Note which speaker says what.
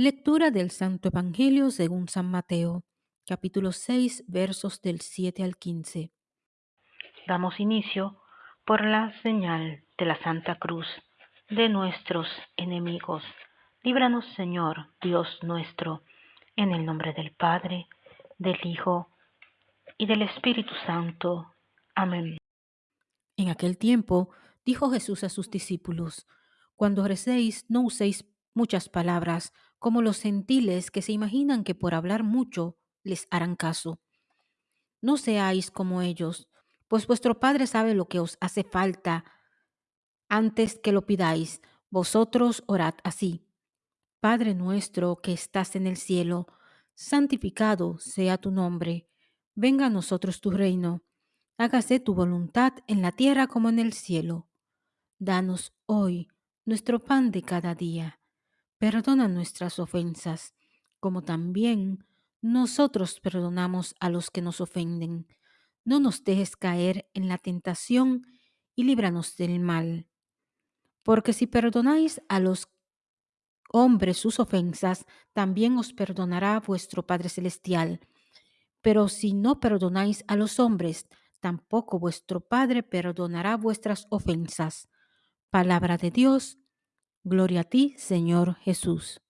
Speaker 1: Lectura del Santo Evangelio según San Mateo, capítulo 6, versos del 7 al 15.
Speaker 2: Damos inicio por la señal de la Santa Cruz de nuestros enemigos. Líbranos, Señor, Dios nuestro, en el nombre del Padre, del Hijo y del Espíritu Santo. Amén.
Speaker 1: En aquel tiempo dijo Jesús a sus discípulos, Cuando recéis, no uséis muchas palabras, como los gentiles que se imaginan que por hablar mucho les harán caso. No seáis como ellos, pues vuestro Padre sabe lo que os hace falta antes que lo pidáis. Vosotros orad así. Padre nuestro que estás en el cielo, santificado sea tu nombre. Venga a nosotros tu reino. Hágase tu voluntad en la tierra como en el cielo. Danos hoy nuestro pan de cada día Perdona nuestras ofensas, como también nosotros perdonamos a los que nos ofenden. No nos dejes caer en la tentación y líbranos del mal. Porque si perdonáis a los hombres sus ofensas, también os perdonará vuestro Padre Celestial. Pero si no perdonáis a los hombres, tampoco vuestro Padre perdonará vuestras ofensas. Palabra de Dios. Gloria a ti, Señor Jesús.